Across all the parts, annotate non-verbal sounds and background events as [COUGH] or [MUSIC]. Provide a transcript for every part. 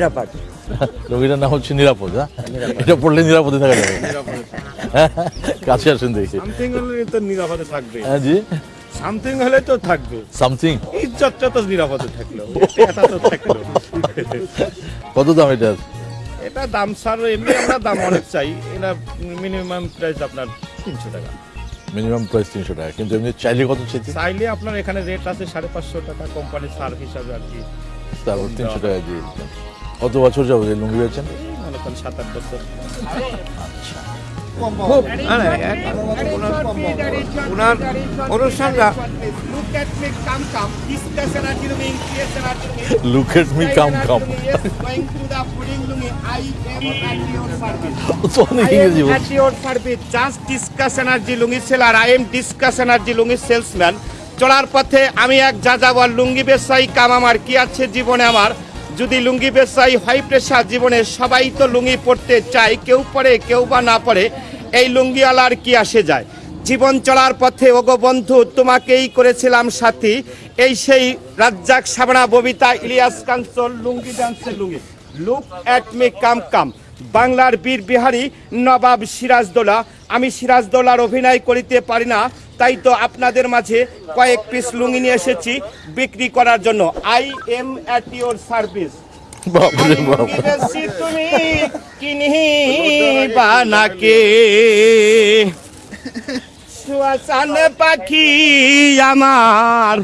নিরাপদ। রোগীটার নাম হচ্ছে নিরাপদ হ্যাঁ? এটা পড়লে নিরাপদে থাকা যাবে। হ্যাঁ, কাছে আসেন দেখি। সামথিং হলে তো নিরাপদে থাকবে। হ্যাঁ জি। সামথিং হলে তো থাকবে। সামথিং ইজ্জতটা তো নিরাপদে থাকল। [LAUGHS] এটা তো থাকল। কত দাম এটা? এটা দাম স্যার এমনি আমরা দাম অনেক চাই। এটা মিনিমাম প্রাইস আপনার তিনশো টাকা। মিনিমাম প্রাইস তিনশো টাকা। কিন্তু এমনি চাইলে কত চাইলে আপনার এখানে রেট আছে সাড়ে পাঁচশো টাকা কোম্পানির সার হিসাবে আর কি। তারপর তিনশো টাকা দিয়ে দিচ্ছেন। কত বছর যাব এই লুঙ্গি বেচেন? মনে করেন সাত আট বছর ওনার অনুষ্ঠানটা লুক এট মি কাম কাম চলার পথে আমি এক যাযাবর লুঙ্গি ব্যবসায়ী কাম আমার কি আছে জীবনে আমার? যদি লুঙ্গি পেশাই হাই প্রেশার জীবনে সবাই তো লুঙ্গি পড়তে চায়, কেউ পরে, কেউ বা না পরে, এই লুঙ্গিওয়ালার কি আসে যায়? জীবন চলার পথে, ওগো বন্ধু, তোমাকেই করেছিলাম সাথী। এই সেই রাজ্জাক সাবনা, ববিতা, ইলিয়াস কাঞ্চল লুঙ্গি ডান্সের lungi. Look at me come come. বাংলার বীর বিহারী নবাব সিরাজদৌলা। আমি সিরাজদৌলার অভিনয় করিতে পারি না তাই তো আপনাদের মাঝে কয়েক পিস লুঙ্গি নিয়ে এসেছি বিক্রি করার জন্য। I am at your service তুমি কিনিবা নাকে শুয়াচান পাখি আমার।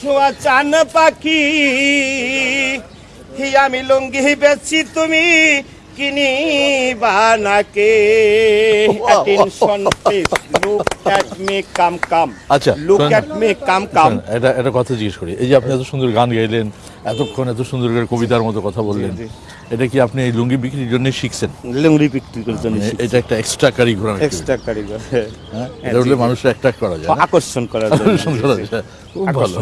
শুয়াচান পাখি হি আমি লুঙ্গি বেচি তুমি কিনিবা নাকে। Attention please look at me come come আচ্ছা, লুক শোনেন। অ্যাট মি কাম কাম এটা কথা জিজ্ঞেস করি। এই যে আপনি এত সুন্দর গান গাইলেন এতক্ষণ এত সুন্দর করে কবিতার মতো কথা বললেন এটা কি আপনি এই লুঙ্গি বিক্রির জন্য শিখছেন? লুঙ্গি বিক্রি করার জন্য মানে এটা একটা এক্সট্রা কারিগর এক্সট্রা কারিগর হ্যাঁ। এটা হলে মানুষের অ্যাট্রাক্ট করা যায় আকর্ষণ করার জন্য। খুব ভালো।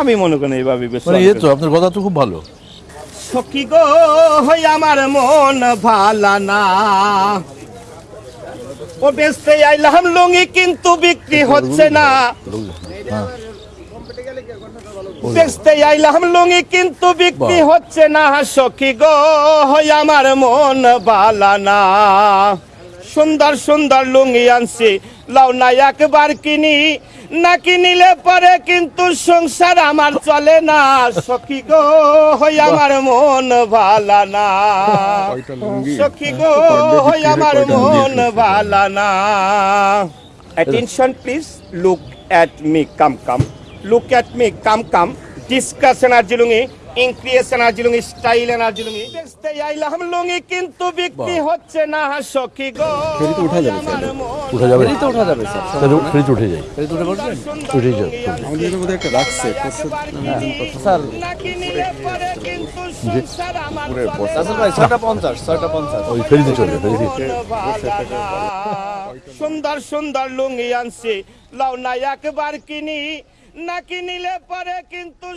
আমি মনে করি এইভাবে বেশ মানে এই তো আপনার কথা তো খুব ভালো। সখী গো হই আমার মন ভালা না। ও বেচতে আইলাম লুঙ্গি কিন্তু বিক্রি হচ্ছে না। বেচতে আইলাম লুঙ্গি কিন্তু বিক্রি হচ্ছে না। সখী গো হই আমার মন ভালা না। সুন্দর সুন্দর লুঙ্গি আনছি লাও না একবার কিনি। না নিলে পরে কিন্তু সংসার আমার চলে না? সখী গো হই আমার মন ভালা না। সখী গো হই আমার মন ভালা না। Attention please look at me come come. Look at me come come. Discuss energy lungi increase energy lungi style energy lungi দেখতে আইলাম লুঙ্গি কিন্তু বিক্রি হচ্ছে না সখী গো। উঠা যাবে উঠে যাবে? তো ওঠা যাবে স্যার। উঠে ফেরিতে উঠে উঠে যাবে আমাদের বোধহয় একটা রাখছে স্যার সুন্দর সুন্দর লুঙ্গি আনছি। লাউ না একবার কিনি না কিনিলে পরে কিন্তু